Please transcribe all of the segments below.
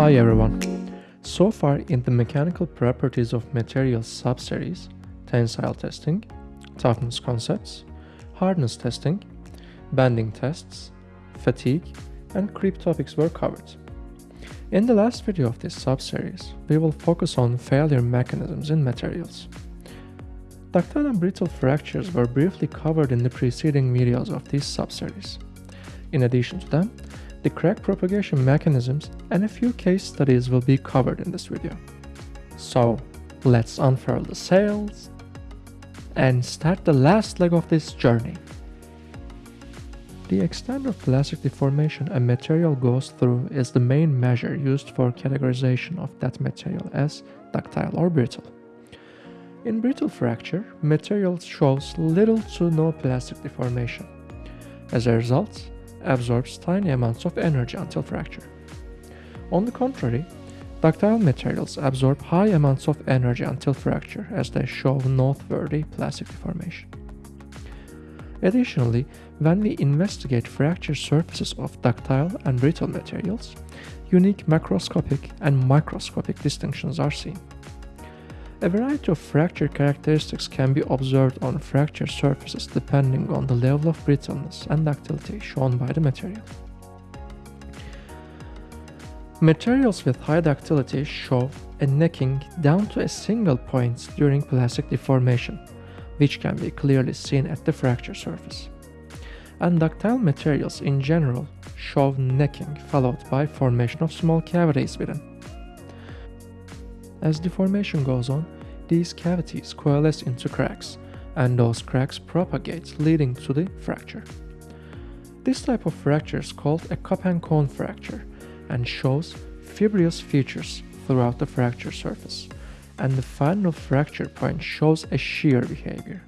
Hi everyone. So far in the mechanical properties of materials subseries, tensile testing, toughness concepts, hardness testing, bending tests, fatigue, and creep topics were covered. In the last video of this subseries, we will focus on failure mechanisms in materials. Ductile and brittle fractures were briefly covered in the preceding videos of this subseries. In addition to them, the crack propagation mechanisms and a few case studies will be covered in this video. So, let's unfurl the sails and start the last leg of this journey. The extent of plastic deformation a material goes through is the main measure used for categorization of that material as ductile or brittle. In brittle fracture, material shows little to no plastic deformation. As a result, absorbs tiny amounts of energy until fracture. On the contrary, ductile materials absorb high amounts of energy until fracture as they show noteworthy plastic deformation. Additionally, when we investigate fracture surfaces of ductile and brittle materials, unique macroscopic and microscopic distinctions are seen. A variety of fracture characteristics can be observed on fracture surfaces depending on the level of brittleness and ductility shown by the material. Materials with high ductility show a necking down to a single point during plastic deformation, which can be clearly seen at the fracture surface. And ductile materials in general show necking followed by formation of small cavities within. As deformation goes on, these cavities coalesce into cracks, and those cracks propagate, leading to the fracture. This type of fracture is called a cup and cone fracture and shows fibrous features throughout the fracture surface, and the final fracture point shows a shear behavior.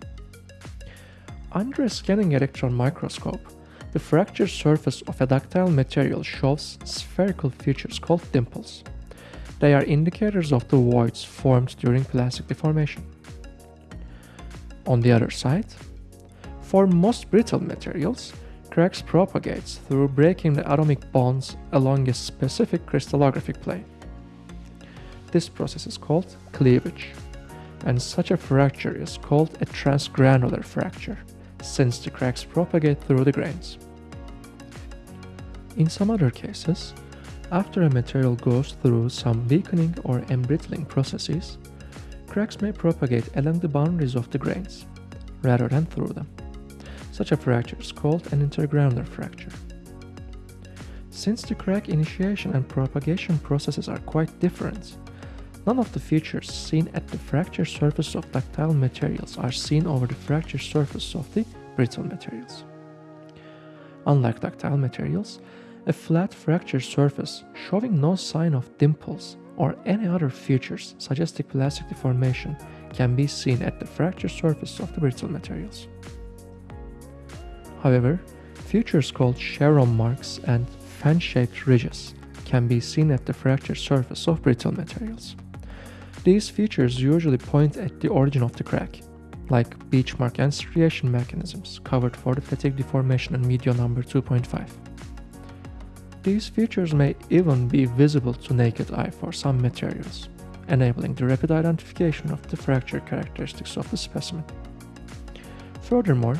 Under a scanning electron microscope, the fracture surface of a ductile material shows spherical features called dimples. They are indicators of the voids formed during plastic deformation. On the other side, for most brittle materials, cracks propagate through breaking the atomic bonds along a specific crystallographic plane. This process is called cleavage, and such a fracture is called a transgranular fracture, since the cracks propagate through the grains. In some other cases, after a material goes through some weakening or embrittling processes, cracks may propagate along the boundaries of the grains, rather than through them. Such a fracture is called an intergranular fracture. Since the crack initiation and propagation processes are quite different, none of the features seen at the fracture surface of ductile materials are seen over the fracture surface of the brittle materials. Unlike ductile materials, a flat fracture surface showing no sign of dimples or any other features suggesting plastic deformation can be seen at the fracture surface of the brittle materials. However, features called chevron marks and fan-shaped ridges can be seen at the fracture surface of brittle materials. These features usually point at the origin of the crack, like beach mark and striation mechanisms covered for the fatigue deformation in video number 2.5. These features may even be visible to naked eye for some materials, enabling the rapid identification of the fracture characteristics of the specimen. Furthermore,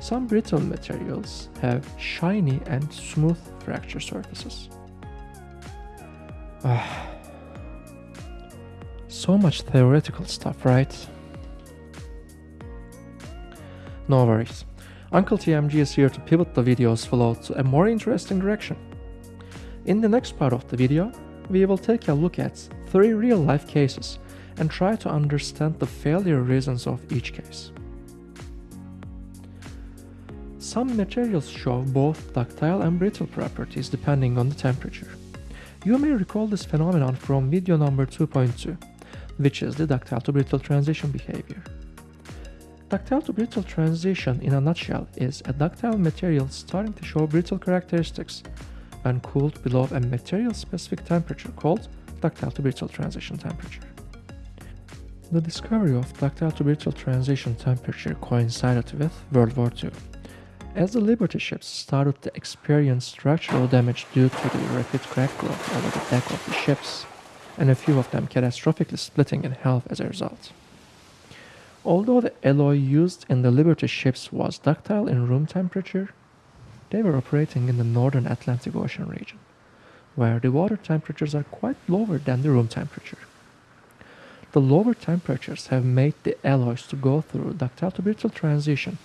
some brittle materials have shiny and smooth fracture surfaces. Ah, so much theoretical stuff, right? No worries. Uncle TMG is here to pivot the video's flow to a more interesting direction. In the next part of the video, we will take a look at three real-life cases and try to understand the failure reasons of each case. Some materials show both ductile and brittle properties depending on the temperature. You may recall this phenomenon from video number 2.2, which is the ductile to brittle transition behavior. Ductile to brittle transition in a nutshell is a ductile material starting to show brittle characteristics when cooled below a material-specific temperature called ductile to brittle transition temperature. The discovery of ductile to brittle transition temperature coincided with World War II, As the Liberty ships started to experience structural damage due to the rapid crack growth over the deck of the ships, and a few of them catastrophically splitting in half as a result. Although the alloy used in the Liberty ships was ductile in room temperature, they were operating in the northern Atlantic Ocean region, where the water temperatures are quite lower than the room temperature. The lower temperatures have made the alloys to go through ductile to brittle transition,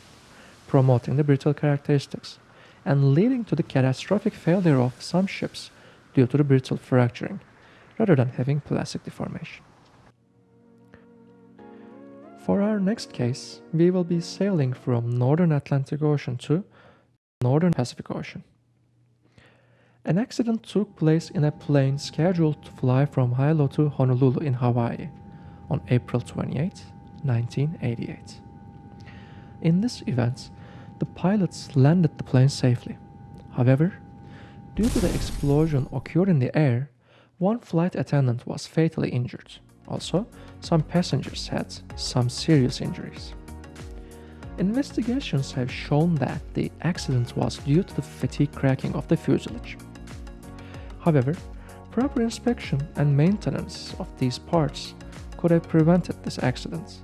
promoting the brittle characteristics, and leading to the catastrophic failure of some ships due to the brittle fracturing, rather than having plastic deformation. For our next case, we will be sailing from northern Atlantic Ocean to northern Pacific Ocean. An accident took place in a plane scheduled to fly from Hilo to Honolulu in Hawaii on April 28, 1988. In this event, the pilots landed the plane safely. However, due to the explosion occurred in the air, one flight attendant was fatally injured. Also, some passengers had some serious injuries. Investigations have shown that the accident was due to the fatigue cracking of the fuselage. However, proper inspection and maintenance of these parts could have prevented this accident,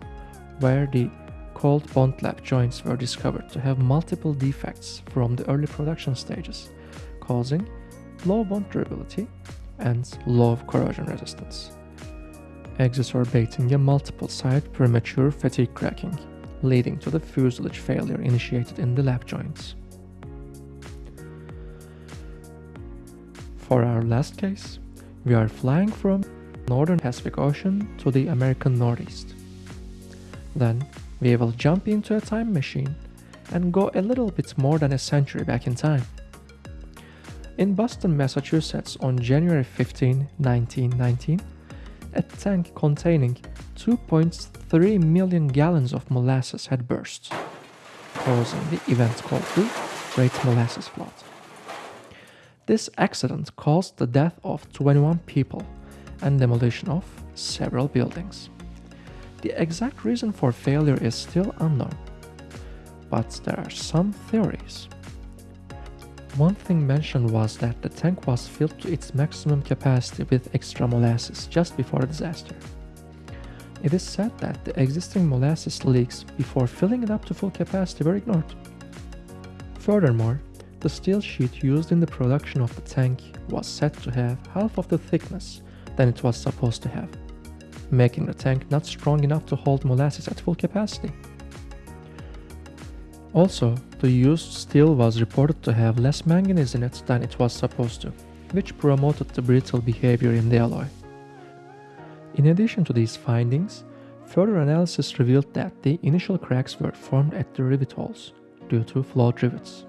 where the cold bond lap joints were discovered to have multiple defects from the early production stages, causing low bond durability and low corrosion resistance, exacerbating a multiple site premature fatigue cracking, leading to the fuselage failure initiated in the lap joints. For our last case, we are flying from northern Pacific Ocean to the American Northeast. Then we will jump into a time machine and go a little bit more than a century back in time. In Boston, Massachusetts on January 15, 1919, a tank containing 2.3 million gallons of molasses had burst, causing the event called the Great Molasses Flood. This accident caused the death of 21 people and demolition of several buildings. The exact reason for failure is still unknown, but there are some theories. One thing mentioned was that the tank was filled to its maximum capacity with extra molasses just before the disaster. It is said that the existing molasses leaks before filling it up to full capacity were ignored. Furthermore, the steel sheet used in the production of the tank was said to have half of the thickness than it was supposed to have, making the tank not strong enough to hold molasses at full capacity. Also, the used steel was reported to have less manganese in it than it was supposed to, which promoted the brittle behavior in the alloy. In addition to these findings, further analysis revealed that the initial cracks were formed at the rivet holes due to flawed rivets.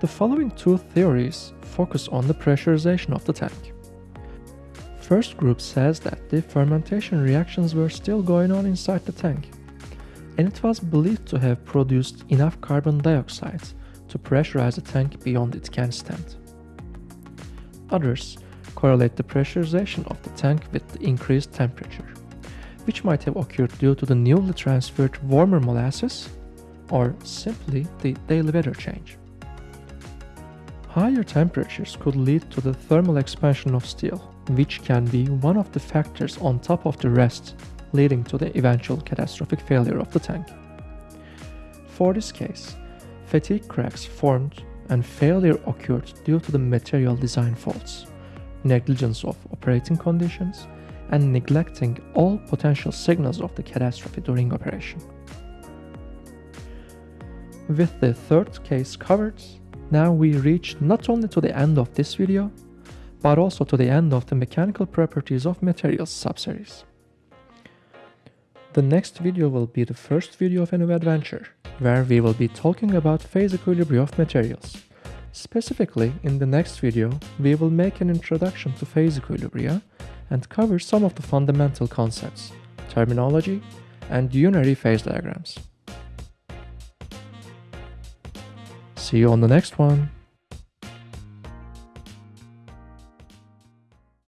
The following two theories focus on the pressurization of the tank. First group says that the fermentation reactions were still going on inside the tank, and it was believed to have produced enough carbon dioxide to pressurize the tank beyond it can stand. Others correlate the pressurization of the tank with the increased temperature, which might have occurred due to the newly transferred warmer molasses or simply the daily weather change. Higher temperatures could lead to the thermal expansion of steel, which can be one of the factors on top of the rest leading to the eventual catastrophic failure of the tank. For this case, fatigue cracks formed and failure occurred due to the material design faults, negligence of operating conditions, and neglecting all potential signals of the catastrophe during operation. With the third case covered, now we reach not only to the end of this video, but also to the end of the mechanical properties of materials subseries. The next video will be the first video of a new adventure, where we will be talking about phase equilibrium of materials. Specifically, in the next video, we will make an introduction to phase equilibria and cover some of the fundamental concepts, terminology, and unary phase diagrams. See you on the next one!